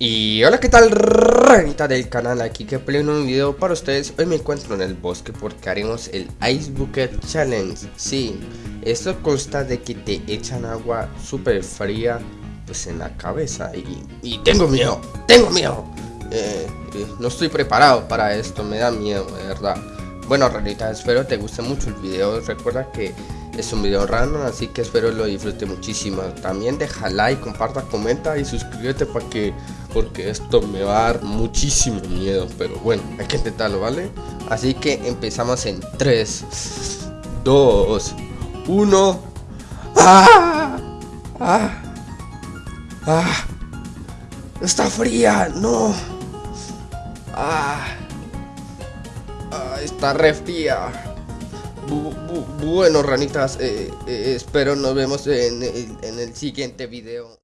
Y hola qué tal ranita del canal, aquí que pleno un video para ustedes. Hoy me encuentro en el bosque porque haremos el Ice Bucket Challenge. Sí, esto consta de que te echan agua súper fría pues en la cabeza. Y, tengo miedo, tengo miedo. Eh, eh, No estoy preparado para esto, me da miedo de verdad. Bueno ranita, espero te guste mucho el video. Recuerda que es un video random, así que espero lo disfrute muchísimo. También deja like, comparta, comenta y suscríbete para que porque esto me va a dar muchísimo miedo, pero bueno, hay que intentarlo, ¿vale? Así que empezamos en 3 2 1 ¡Ah! ¡Ah! ¡Ah! ¡Está fría! ¡No! ¡Ah! ¡Ah! ¡Está re fría! bueno, ranitas, eh, eh, espero nos vemos en el, en el siguiente video.